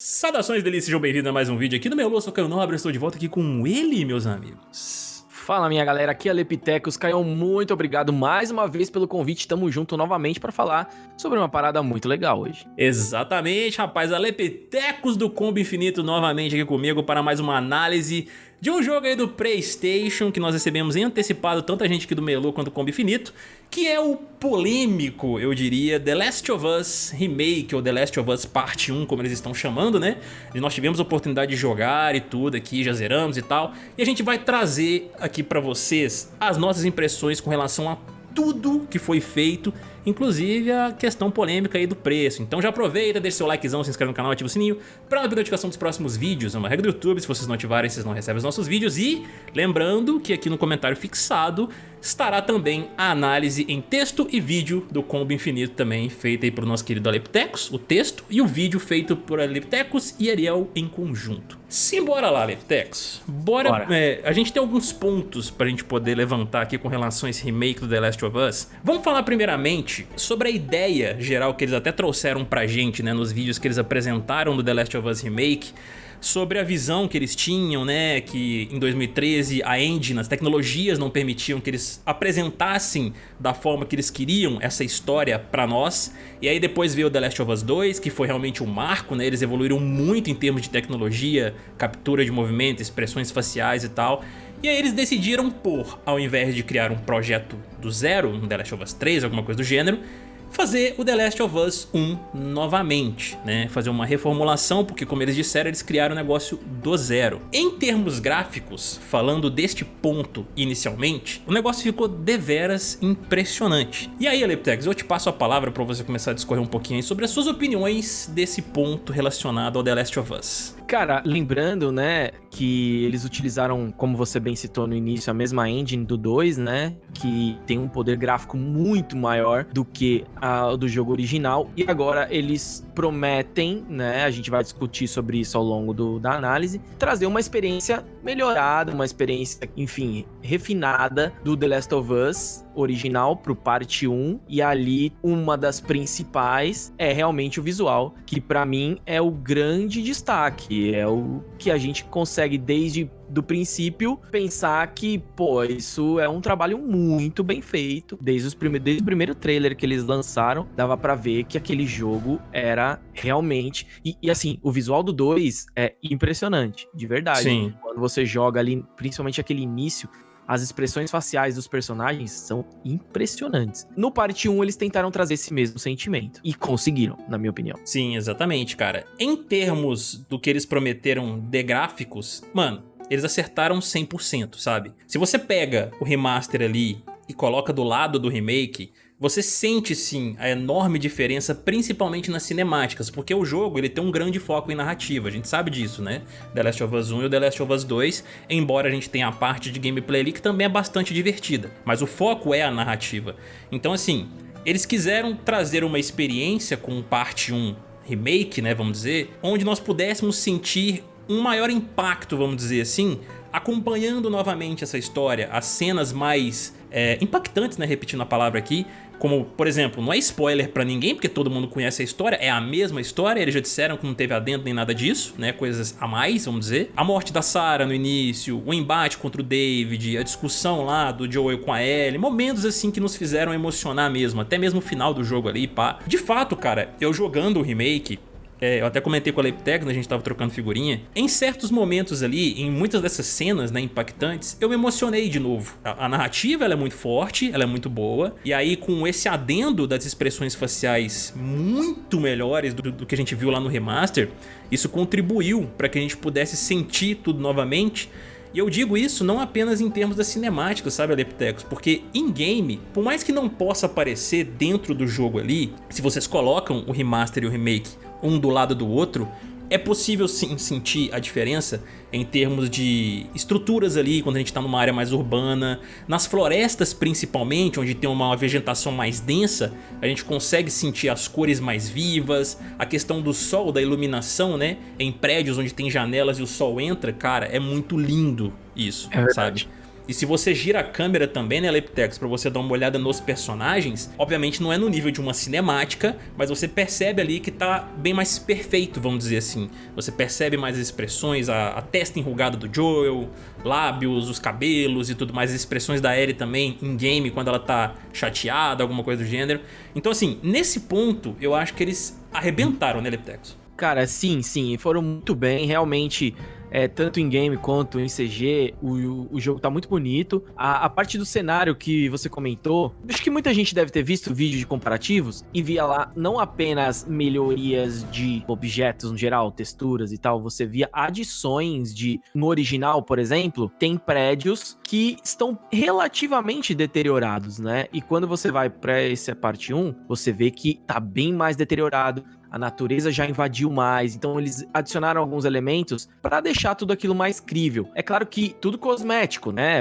Saudações delícias, sejam bem-vindos a mais um vídeo aqui no meu Eu sou Caio Nobre, estou de volta aqui com ele, meus amigos. Fala minha galera, aqui é a Lepitecos, Caio, muito obrigado mais uma vez pelo convite, tamo junto novamente para falar sobre uma parada muito legal hoje. Exatamente, rapaz, a Lepitecos do Combo Infinito novamente aqui comigo para mais uma análise de um jogo aí do Playstation que nós recebemos em antecipado, tanto a gente aqui do Melu quanto do Combo Infinito, que é o polêmico, eu diria, The Last of Us Remake, ou The Last of Us Parte 1, como eles estão chamando, né? E nós tivemos a oportunidade de jogar e tudo aqui, já zeramos e tal, e a gente vai trazer aqui pra vocês as nossas impressões com relação a tudo que foi feito inclusive a questão polêmica aí do preço. Então já aproveita, deixa seu likezão, se inscreve no canal, ativa o sininho para não notificação dos próximos vídeos. É uma regra do YouTube, se vocês não ativarem, vocês não recebem os nossos vídeos. E lembrando que aqui no comentário fixado estará também a análise em texto e vídeo do Combo Infinito também, feita aí pelo nosso querido Aleptecos, o texto e o vídeo feito por Aleptecos e Ariel em conjunto. Simbora lá, Aleptecos. Bora, Bora. É, a gente tem alguns pontos pra gente poder levantar aqui com relação a esse remake do The Last of Us. Vamos falar primeiramente sobre a ideia geral que eles até trouxeram pra gente, né, nos vídeos que eles apresentaram do The Last of Us Remake, sobre a visão que eles tinham, né, que em 2013 a engine, as tecnologias não permitiam que eles apresentassem da forma que eles queriam essa história pra nós. E aí depois veio The Last of Us 2, que foi realmente um marco, né, eles evoluíram muito em termos de tecnologia, captura de movimento, expressões faciais e tal. E aí eles decidiram por, ao invés de criar um projeto do zero, um The Last of Us 3, alguma coisa do gênero, fazer o The Last of Us 1 novamente, né? Fazer uma reformulação, porque como eles disseram, eles criaram o negócio do zero. Em termos gráficos, falando deste ponto inicialmente, o negócio ficou deveras impressionante. E aí, Aleptex, eu te passo a palavra para você começar a discorrer um pouquinho sobre as suas opiniões desse ponto relacionado ao The Last of Us. Cara, lembrando, né, que eles utilizaram, como você bem citou no início, a mesma engine do 2, né, que tem um poder gráfico muito maior do que a do jogo original, e agora eles prometem, né, a gente vai discutir sobre isso ao longo do, da análise, trazer uma experiência melhorada, uma experiência, enfim, refinada do The Last of Us original pro parte 1 e ali uma das principais é realmente o visual, que para mim é o grande destaque, é o que a gente consegue desde do princípio pensar que, pô, isso é um trabalho muito bem feito. Desde, os prime desde o primeiro trailer que eles lançaram, dava para ver que aquele jogo era realmente. E, e, assim, o visual do 2 é impressionante, de verdade. Sim. Quando você joga ali, principalmente aquele início, as expressões faciais dos personagens são impressionantes. No parte 1, eles tentaram trazer esse mesmo sentimento. E conseguiram, na minha opinião. Sim, exatamente, cara. Em termos do que eles prometeram de gráficos, mano, eles acertaram 100%, sabe? Se você pega o remaster ali e coloca do lado do remake, você sente sim a enorme diferença, principalmente nas cinemáticas, porque o jogo ele tem um grande foco em narrativa, a gente sabe disso, né? The Last of Us 1 e The Last of Us 2, embora a gente tenha a parte de gameplay ali que também é bastante divertida, mas o foco é a narrativa. Então assim, eles quiseram trazer uma experiência com parte 1 remake, né, vamos dizer, onde nós pudéssemos sentir um maior impacto, vamos dizer assim, acompanhando novamente essa história, as cenas mais é, impactantes, né, repetindo a palavra aqui, como, por exemplo, não é spoiler pra ninguém, porque todo mundo conhece a história, é a mesma história, eles já disseram que não teve adentro nem nada disso, né, coisas a mais, vamos dizer. A morte da Sarah no início, o embate contra o David, a discussão lá do Joel com a Ellie, momentos assim que nos fizeram emocionar mesmo, até mesmo o final do jogo ali, pá. De fato, cara, eu jogando o remake, é, eu até comentei com a Leptec, né, a gente tava trocando figurinha, em certos momentos ali, em muitas dessas cenas né, impactantes, eu me emocionei de novo. A, a narrativa ela é muito forte, ela é muito boa, e aí com esse adendo das expressões faciais muito melhores do, do que a gente viu lá no remaster, isso contribuiu para que a gente pudesse sentir tudo novamente, e eu digo isso não apenas em termos da cinemática, sabe, Aleptecos? Porque in-game, por mais que não possa aparecer dentro do jogo ali, se vocês colocam o remaster e o remake um do lado do outro, é possível sim sentir a diferença em termos de estruturas ali, quando a gente está numa área mais urbana. Nas florestas principalmente, onde tem uma vegetação mais densa, a gente consegue sentir as cores mais vivas. A questão do sol, da iluminação, né? Em prédios onde tem janelas e o sol entra, cara, é muito lindo isso, é sabe? E se você gira a câmera também, né, Leptex, pra você dar uma olhada nos personagens, obviamente não é no nível de uma cinemática, mas você percebe ali que tá bem mais perfeito, vamos dizer assim. Você percebe mais as expressões, a, a testa enrugada do Joel, lábios, os cabelos e tudo mais, as expressões da Ellie também em game quando ela tá chateada, alguma coisa do gênero. Então assim, nesse ponto eu acho que eles arrebentaram, né, Leptex? Cara, sim, sim, foram muito bem, realmente é, tanto em game quanto em CG, o, o jogo tá muito bonito. A, a, parte do cenário que você comentou, acho que muita gente deve ter visto vídeo de comparativos e via lá não apenas melhorias de objetos no geral, texturas e tal, você via adições de. No original, por exemplo, tem prédios que estão relativamente deteriorados, né? E quando você vai para essa parte 1, você vê que tá bem mais deteriorado a natureza já invadiu mais, então eles adicionaram alguns elementos para deixar tudo aquilo mais crível. É claro que tudo cosmético, né?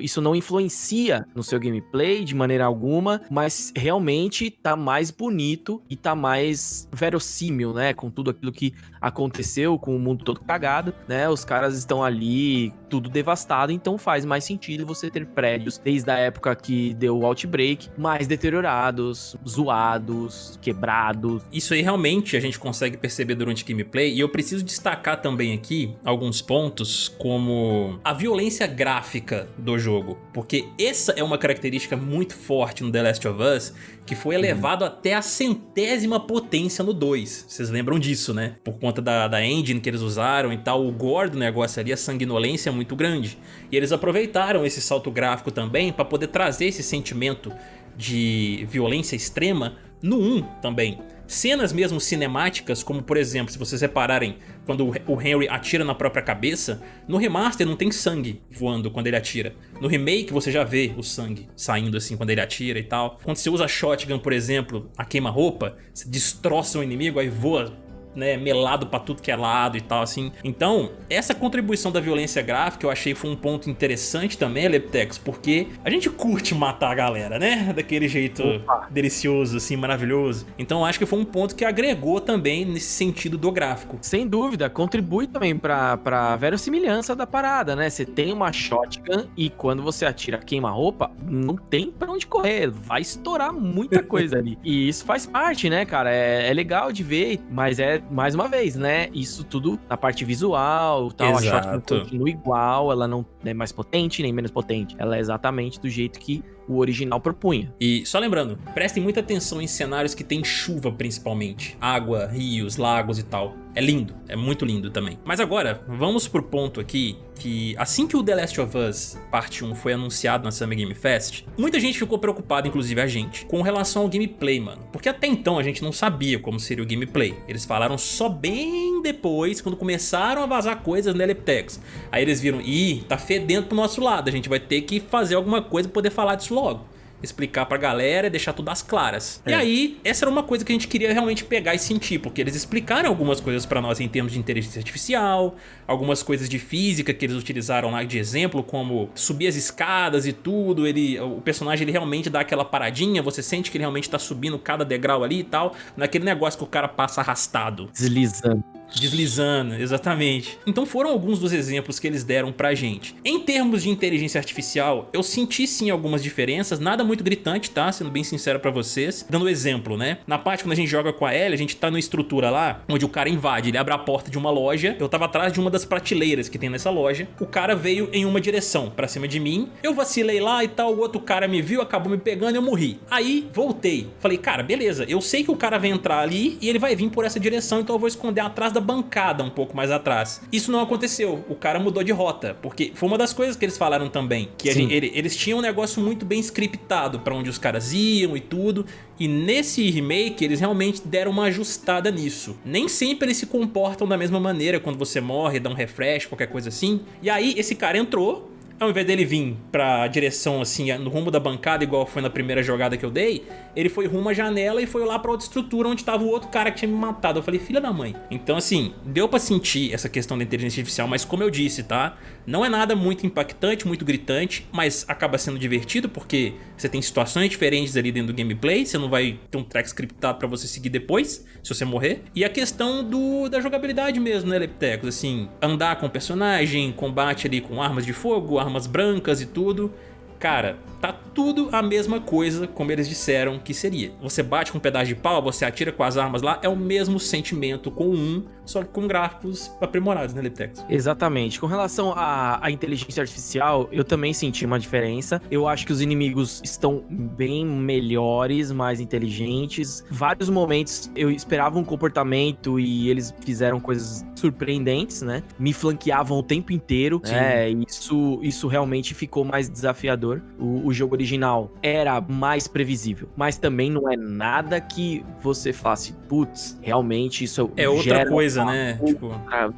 Isso não influencia no seu gameplay de maneira alguma, mas realmente tá mais bonito e tá mais verossímil, né? Com tudo aquilo que aconteceu, com o mundo todo cagado, né? Os caras estão ali tudo devastado, então faz mais sentido você ter prédios desde a época que deu o Outbreak, mais deteriorados, zoados, quebrados. Isso aí realmente a gente consegue perceber durante o gameplay, e eu preciso destacar também aqui alguns pontos, como a violência gráfica do jogo, porque essa é uma característica muito forte no The Last of Us, que foi elevado uhum. até a centésima potência no 2. Vocês lembram disso, né? Por conta da, da engine que eles usaram e tal, o gore do negócio ali, a sanguinolência é muito grande. E eles aproveitaram esse salto gráfico também para poder trazer esse sentimento de violência extrema no 1 também. Cenas mesmo cinemáticas, como por exemplo, se vocês repararem, quando o Henry atira na própria cabeça, no remaster não tem sangue voando quando ele atira. No remake você já vê o sangue saindo assim quando ele atira e tal. Quando você usa shotgun, por exemplo, a queima-roupa, você destroça o inimigo, aí voa né, melado pra tudo que é lado e tal, assim. Então, essa contribuição da violência gráfica eu achei foi um ponto interessante também, Leptex, porque a gente curte matar a galera, né? Daquele jeito Opa. delicioso, assim, maravilhoso. Então, acho que foi um ponto que agregou também nesse sentido do gráfico. Sem dúvida, contribui também pra, pra verossimilhança da parada, né? Você tem uma shotgun e quando você atira queima-roupa, não tem pra onde correr, vai estourar muita coisa ali. E isso faz parte, né, cara? É, é legal de ver, mas é mais uma vez, né? Isso tudo na parte visual, tal. Exato. A shotgun continua igual, ela não é mais potente nem menos potente. Ela é exatamente do jeito que o original propunha. E só lembrando, prestem muita atenção em cenários que tem chuva principalmente. Água, rios, lagos e tal. É lindo, é muito lindo também. Mas agora, vamos pro ponto aqui que assim que o The Last of Us Parte 1 foi anunciado na Summer Game Fest, muita gente ficou preocupada, inclusive a gente, com relação ao gameplay, mano. Porque até então a gente não sabia como seria o gameplay. Eles falaram só bem depois, quando começaram a vazar coisas no Eleptex. Aí eles viram, ih, tá fedendo pro nosso lado, a gente vai ter que fazer alguma coisa pra poder falar disso logo explicar pra galera e deixar tudo às claras. É. E aí, essa era uma coisa que a gente queria realmente pegar e sentir, porque eles explicaram algumas coisas pra nós em termos de inteligência artificial, algumas coisas de física que eles utilizaram lá de exemplo, como subir as escadas e tudo, ele, o personagem ele realmente dá aquela paradinha, você sente que ele realmente tá subindo cada degrau ali e tal, naquele negócio que o cara passa arrastado. Deslizando. Deslizando, exatamente. Então foram alguns dos exemplos que eles deram pra gente. Em termos de inteligência artificial, eu senti sim algumas diferenças, nada muito gritante, tá? Sendo bem sincero pra vocês. Dando exemplo, né? Na parte quando a gente joga com a Ellie, a gente tá numa estrutura lá, onde o cara invade, ele abre a porta de uma loja, eu tava atrás de uma das prateleiras que tem nessa loja, o cara veio em uma direção, pra cima de mim, eu vacilei lá e tal, o outro cara me viu, acabou me pegando e eu morri. Aí, voltei. Falei, cara, beleza, eu sei que o cara vai entrar ali e ele vai vir por essa direção, então eu vou esconder atrás da bancada um pouco mais atrás. Isso não aconteceu, o cara mudou de rota, porque foi uma das coisas que eles falaram também, que gente, ele, eles tinham um negócio muito bem scriptado pra onde os caras iam e tudo, e nesse remake eles realmente deram uma ajustada nisso. Nem sempre eles se comportam da mesma maneira quando você morre, dá um refresh, qualquer coisa assim. E aí esse cara entrou, ao invés dele vir pra direção assim, no rumo da bancada, igual foi na primeira jogada que eu dei, ele foi rumo à janela e foi lá pra outra estrutura onde tava o outro cara que tinha me matado. Eu falei, filha da mãe. Então assim, deu pra sentir essa questão da inteligência artificial, mas como eu disse, tá? Não é nada muito impactante, muito gritante, mas acaba sendo divertido porque você tem situações diferentes ali dentro do gameplay, você não vai ter um track scriptado pra você seguir depois, se você morrer. E a questão do, da jogabilidade mesmo, né, Leptecos? Assim, andar com o personagem, combate ali com armas de fogo, armas brancas e tudo. Cara, tá tudo a mesma coisa como eles disseram que seria. Você bate com um pedaço de pau, você atira com as armas lá, é o mesmo sentimento com um, só que com gráficos aprimorados, né, Liptex? Exatamente. Com relação à, à, inteligência artificial, eu também senti uma diferença. Eu acho que os inimigos estão bem melhores, mais inteligentes. Vários momentos eu esperava um comportamento e eles fizeram coisas surpreendentes, né? Me flanqueavam o tempo inteiro. Sim. É, isso, isso realmente ficou mais desafiador. O, o jogo original era mais previsível, mas também não é nada que você faça, putz, realmente isso é outra coisa, né? Tipo...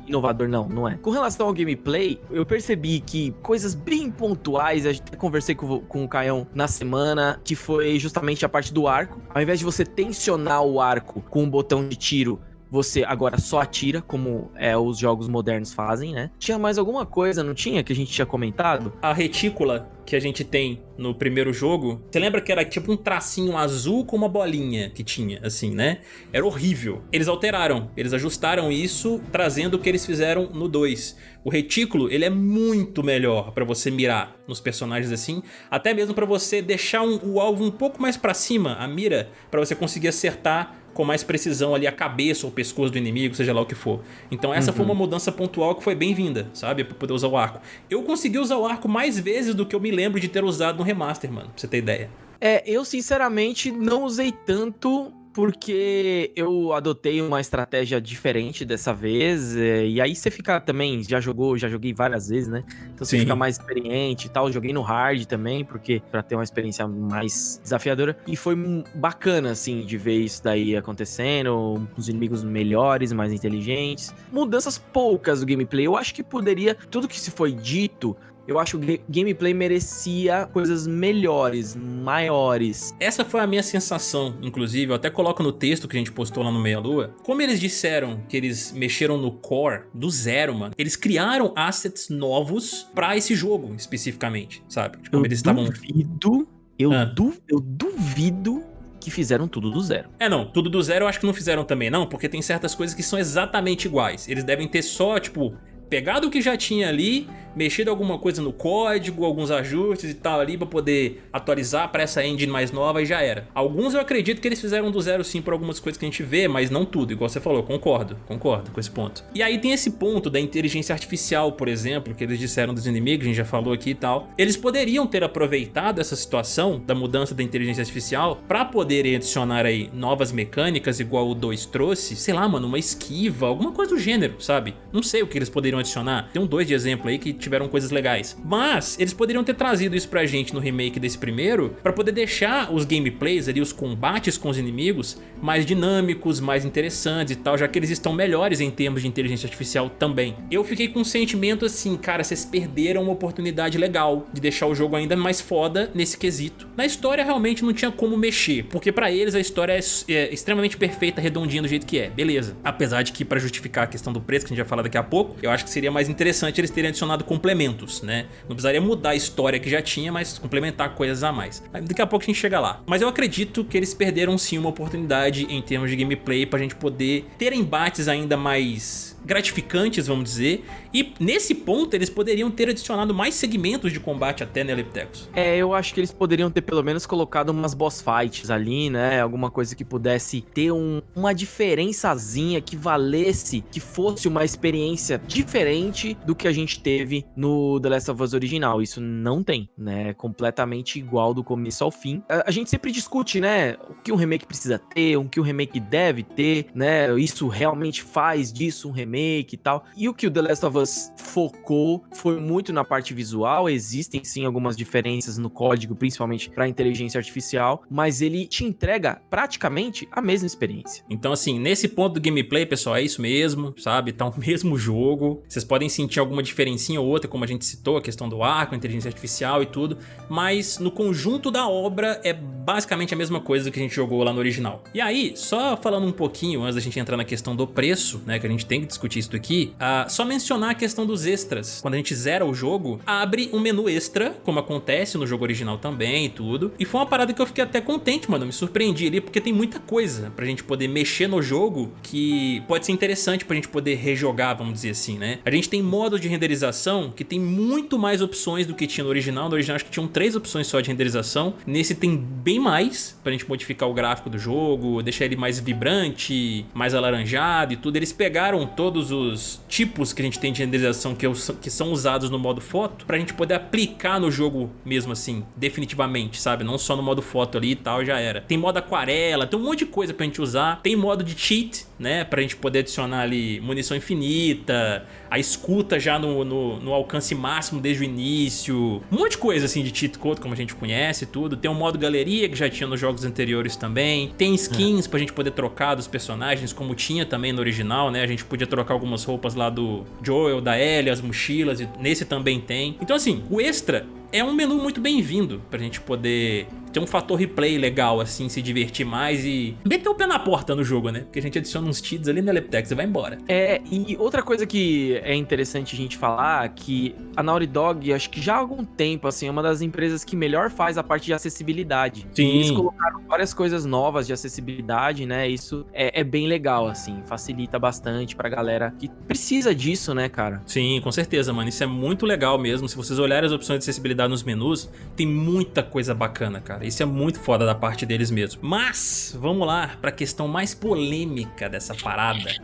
Inovador, não, não é. Com relação ao gameplay, eu percebi que coisas bem pontuais, a gente conversei com, com o Caião na semana, que foi justamente a parte do arco. Ao invés de você tensionar o arco com um botão de tiro você agora só atira, como é, os jogos modernos fazem, né? Tinha mais alguma coisa, não tinha, que a gente tinha comentado? A retícula que a gente tem no primeiro jogo, você lembra que era tipo um tracinho azul com uma bolinha que tinha, assim, né? Era horrível. Eles alteraram, eles ajustaram isso, trazendo o que eles fizeram no 2. O retículo, ele é muito melhor pra você mirar nos personagens assim, até mesmo pra você deixar um, o alvo um pouco mais pra cima, a mira, pra você conseguir acertar com mais precisão ali a cabeça ou o pescoço do inimigo, seja lá o que for. Então essa uhum. foi uma mudança pontual que foi bem-vinda, sabe? Pra poder usar o arco. Eu consegui usar o arco mais vezes do que eu me lembro de ter usado no remaster, mano, pra você ter ideia. É, eu sinceramente não usei tanto porque eu adotei uma estratégia diferente dessa vez, é, e aí você fica também, já jogou, já joguei várias vezes, né? Então você Sim. fica mais experiente e tal, joguei no hard também, porque para ter uma experiência mais desafiadora, e foi bacana, assim, de ver isso daí acontecendo, os inimigos melhores, mais inteligentes, mudanças poucas do gameplay, eu acho que poderia, tudo que se foi dito, eu acho que o gameplay merecia coisas melhores, maiores. Essa foi a minha sensação, inclusive, eu até coloco no texto que a gente postou lá no Meia Lua. Como eles disseram que eles mexeram no core do zero, mano, eles criaram assets novos pra esse jogo, especificamente, sabe? Tipo, eu eles estavam... duvido, eu, ah. du, eu duvido que fizeram tudo do zero. É, não, tudo do zero eu acho que não fizeram também não, porque tem certas coisas que são exatamente iguais. Eles devem ter só, tipo, pegado o que já tinha ali, mexido alguma coisa no código, alguns ajustes e tal ali pra poder atualizar para essa engine mais nova e já era. Alguns eu acredito que eles fizeram do zero sim por algumas coisas que a gente vê, mas não tudo, igual você falou, concordo, concordo com esse ponto. E aí tem esse ponto da inteligência artificial, por exemplo, que eles disseram dos inimigos, a gente já falou aqui e tal. Eles poderiam ter aproveitado essa situação da mudança da inteligência artificial para poderem adicionar aí novas mecânicas, igual o 2 trouxe, sei lá, mano, uma esquiva, alguma coisa do gênero, sabe? Não sei o que eles poderiam adicionar. Tem um dois de exemplo aí que tiveram coisas legais. Mas eles poderiam ter trazido isso pra gente no remake desse primeiro pra poder deixar os gameplays ali, os combates com os inimigos mais dinâmicos, mais interessantes e tal, já que eles estão melhores em termos de inteligência artificial também. Eu fiquei com um sentimento assim, cara, vocês perderam uma oportunidade legal de deixar o jogo ainda mais foda nesse quesito. Na história realmente não tinha como mexer, porque pra eles a história é, é extremamente perfeita, redondinha do jeito que é, beleza. Apesar de que pra justificar a questão do preço, que a gente vai falar daqui a pouco, eu acho que seria mais interessante eles terem adicionado complementos, né? Não precisaria mudar a história que já tinha, mas complementar coisas a mais. Daqui a pouco a gente chega lá. Mas eu acredito que eles perderam sim uma oportunidade em termos de gameplay pra gente poder ter embates ainda mais gratificantes, vamos dizer. E nesse ponto eles poderiam ter adicionado mais segmentos de combate até, né, Leptecos? É, eu acho que eles poderiam ter pelo menos colocado umas boss fights ali, né? Alguma coisa que pudesse ter um, uma diferençazinha que valesse, que fosse uma experiência diferente do que a gente teve no The Last of Us original. Isso não tem, né? É completamente igual do começo ao fim. A, a gente sempre discute, né? O que um remake precisa ter, o que um remake deve ter, né? Isso realmente faz disso um remake remake e tal. E o que o The Last of Us focou foi muito na parte visual, existem sim algumas diferenças no código, principalmente para inteligência artificial, mas ele te entrega praticamente a mesma experiência. Então assim, nesse ponto do gameplay, pessoal, é isso mesmo, sabe? Tá o mesmo jogo. Vocês podem sentir alguma diferencinha ou outra, como a gente citou, a questão do arco, inteligência artificial e tudo, mas no conjunto da obra é basicamente a mesma coisa que a gente jogou lá no original. E aí, só falando um pouquinho antes da gente entrar na questão do preço, né, que a gente tem que discutir isso aqui, uh, só mencionar a questão dos extras. Quando a gente zera o jogo, abre um menu extra, como acontece no jogo original também e tudo. E foi uma parada que eu fiquei até contente, mano, me surpreendi ali, porque tem muita coisa pra gente poder mexer no jogo que pode ser interessante pra gente poder rejogar, vamos dizer assim, né? A gente tem modo de renderização que tem muito mais opções do que tinha no original. No original acho que tinham três opções só de renderização. Nesse tem bem mais pra gente modificar o gráfico do jogo, deixar ele mais vibrante, mais alaranjado e tudo. Eles pegaram todos os tipos que a gente tem de renderização que, que são usados no modo foto pra gente poder aplicar no jogo mesmo assim, definitivamente, sabe? Não só no modo foto ali e tal, já era. Tem modo aquarela, tem um monte de coisa pra gente usar. Tem modo de cheat, né? Pra gente poder adicionar ali munição infinita, a escuta já no, no, no, alcance máximo desde o início, um monte de coisa assim de cheat code como a gente conhece tudo. Tem um modo galeria que já tinha nos jogos anteriores também. Tem skins é. pra gente poder trocar dos personagens como tinha também no original, né? A gente podia trocar algumas roupas lá do Joel, da Ellie, as mochilas, e nesse também tem. Então assim, o extra é um menu muito bem-vindo pra gente poder ter um fator replay legal, assim, se divertir mais e meter o pé na porta no jogo, né? Porque a gente adiciona uns cheats ali no Eleptex e vai embora. É, e outra coisa que é interessante a gente falar, que a Naughty Dog, acho que já há algum tempo, assim, é uma das empresas que melhor faz a parte de acessibilidade. Sim. E eles colocaram várias coisas novas de acessibilidade, né? Isso é, é bem legal, assim, facilita bastante pra galera que precisa disso, né, cara? Sim, com certeza, mano. Isso é muito legal mesmo. Se vocês olharem as opções de acessibilidade nos menus, tem muita coisa bacana, cara. Isso é muito foda da parte deles mesmo. Mas, vamos lá pra questão mais polêmica dessa parada.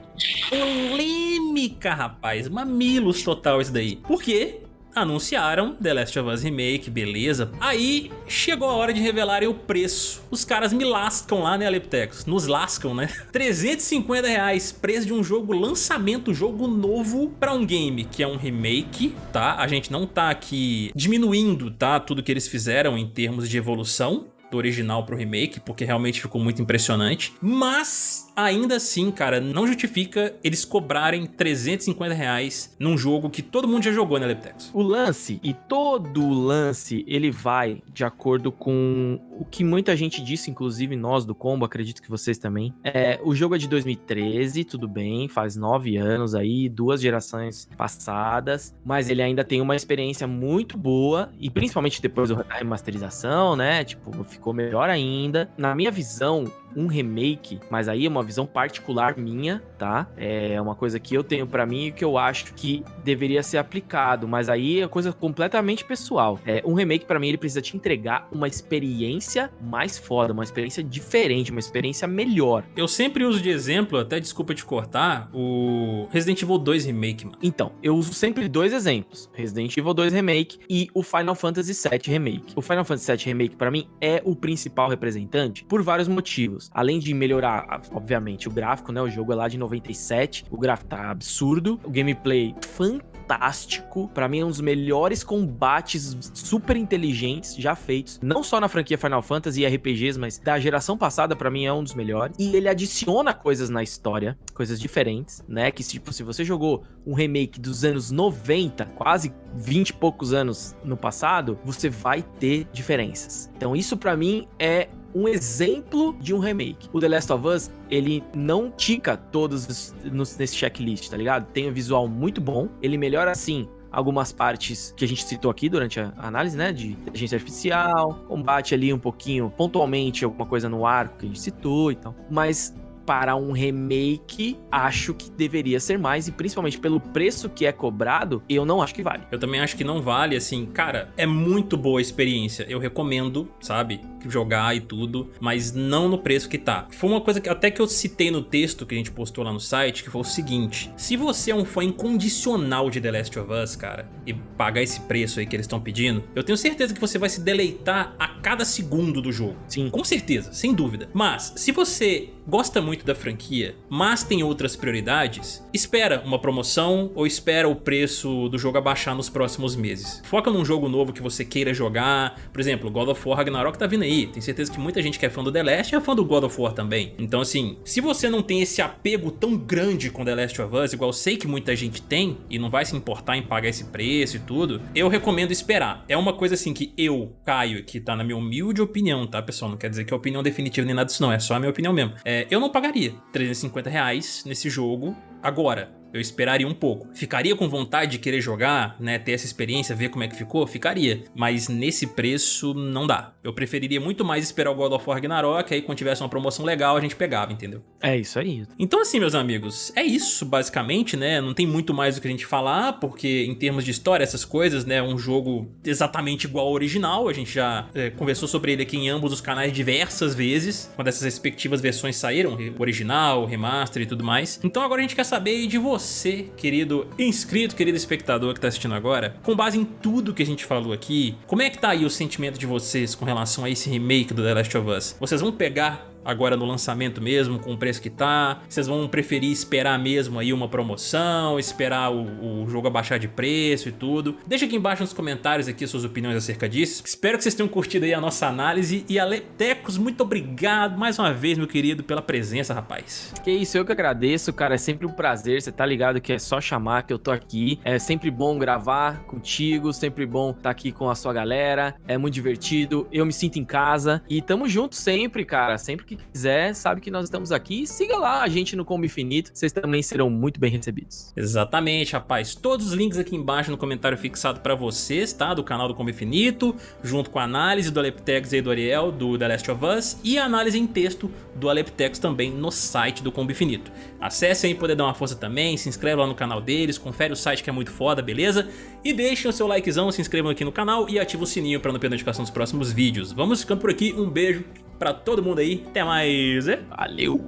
Polêmica, rapaz. Mamilos total isso daí. Por quê? Anunciaram The Last of Us Remake, beleza. Aí chegou a hora de revelarem o preço. Os caras me lascam lá, né, Aleptecos? Nos lascam, né? 350 reais, preço de um jogo lançamento, jogo novo pra um game que é um remake, tá? A gente não tá aqui diminuindo, tá? Tudo que eles fizeram em termos de evolução do original pro remake, porque realmente ficou muito impressionante. Mas ainda assim, cara, não justifica eles cobrarem 350 reais num jogo que todo mundo já jogou na né, Leptex. O lance, e todo lance, ele vai de acordo com o que muita gente disse, inclusive nós do Combo, acredito que vocês também. É, o jogo é de 2013, tudo bem, faz nove anos aí, duas gerações passadas, mas ele ainda tem uma experiência muito boa, e principalmente depois da remasterização, né, tipo, ficou melhor ainda. Na minha visão, um remake, mas aí é uma visão particular minha, tá? É uma coisa que eu tenho para mim e que eu acho que deveria ser aplicado, mas aí é coisa completamente pessoal. É, um remake para mim ele precisa te entregar uma experiência mais foda, uma experiência diferente, uma experiência melhor. Eu sempre uso de exemplo, até desculpa te cortar, o Resident Evil 2 Remake, mano. Então, eu uso sempre dois exemplos, Resident Evil 2 Remake e o Final Fantasy VII Remake. O Final Fantasy VII Remake para mim é o principal representante por vários motivos Além de melhorar, obviamente, o gráfico, né? O jogo é lá de 97, o gráfico tá absurdo, o gameplay fantástico. Para mim é um dos melhores combates super inteligentes já feitos, não só na franquia Final Fantasy e RPGs, mas da geração passada para mim é um dos melhores. E ele adiciona coisas na história, coisas diferentes, né? Que tipo, se você jogou um remake dos anos 90, quase 20 e poucos anos no passado, você vai ter diferenças. Então isso para mim é um exemplo de um remake. O The Last of Us, ele não tica todos nesse checklist, tá ligado? Tem um visual muito bom, ele melhora assim algumas partes que a gente citou aqui durante a análise, né? De inteligência artificial, combate ali um pouquinho, pontualmente, alguma coisa no arco que a gente citou e tal. Mas para um remake, acho que deveria ser mais, e principalmente pelo preço que é cobrado, eu não acho que vale. Eu também acho que não vale, assim, cara, é muito boa a experiência, eu recomendo, sabe, jogar e tudo, mas não no preço que tá. Foi uma coisa que até que eu citei no texto que a gente postou lá no site, que foi o seguinte, se você é um fã incondicional de The Last of Us, cara, e pagar esse preço aí que eles estão pedindo, eu tenho certeza que você vai se deleitar a cada segundo do jogo. Sim. Com certeza, sem dúvida. Mas, se você gosta muito da franquia, mas tem outras prioridades, espera uma promoção ou espera o preço do jogo abaixar nos próximos meses. Foca num jogo novo que você queira jogar, por exemplo, God of War Ragnarok tá vindo aí, aí. Tenho certeza que muita gente que é fã do The Last é fã do God of War também. Então assim, se você não tem esse apego tão grande com The Last of Us, igual sei que muita gente tem, e não vai se importar em pagar esse preço e tudo, eu recomendo esperar. É uma coisa assim que eu, Caio, que tá na minha humilde opinião, tá pessoal? Não quer dizer que é opinião definitiva nem nada disso não, é só a minha opinião mesmo. É, eu não pagaria 350 reais nesse jogo agora eu esperaria um pouco. Ficaria com vontade de querer jogar, né, ter essa experiência, ver como é que ficou? Ficaria. Mas nesse preço não dá. Eu preferiria muito mais esperar o God of War Ragnarok, aí quando tivesse uma promoção legal a gente pegava, entendeu? É isso aí. Então assim, meus amigos, é isso basicamente, né? Não tem muito mais do que a gente falar, porque em termos de história, essas coisas, né, um jogo exatamente igual ao original, a gente já é, conversou sobre ele aqui em ambos os canais diversas vezes, quando essas respectivas versões saíram, o original, o remaster e tudo mais. Então agora a gente quer saber de você você, querido inscrito, querido espectador que está assistindo agora, com base em tudo que a gente falou aqui, como é que tá aí o sentimento de vocês com relação a esse remake do The Last of Us? Vocês vão pegar agora no lançamento mesmo, com o preço que tá? Vocês vão preferir esperar mesmo aí uma promoção, esperar o, o, jogo abaixar de preço e tudo? Deixa aqui embaixo nos comentários aqui suas opiniões acerca disso. Espero que vocês tenham curtido aí a nossa análise e Aletecos, muito obrigado mais uma vez, meu querido, pela presença, rapaz. Que isso, eu que agradeço, cara, é sempre um prazer, você tá ligado que é só chamar que eu tô aqui. É sempre bom gravar contigo, sempre bom estar tá aqui com a sua galera, é muito divertido, eu me sinto em casa e tamo junto sempre, cara, sempre que que quiser, sabe que nós estamos aqui. Siga lá a gente no Combo Infinito, vocês também serão muito bem recebidos. Exatamente, rapaz. Todos os links aqui embaixo no comentário fixado para vocês, tá? Do canal do Combo Infinito, junto com a análise do Aleptex e do Ariel, do The Last of Us, e a análise em texto do Aleptex também no site do Combo Infinito. Acesse aí poder dar uma força também, se inscreve lá no canal deles, confere o site que é muito foda, beleza? E deixem o seu likezão, se inscrevam aqui no canal e ative o sininho para não perder notificação dos próximos vídeos. Vamos ficando por aqui, um beijo pra todo mundo aí. Até mais. Valeu!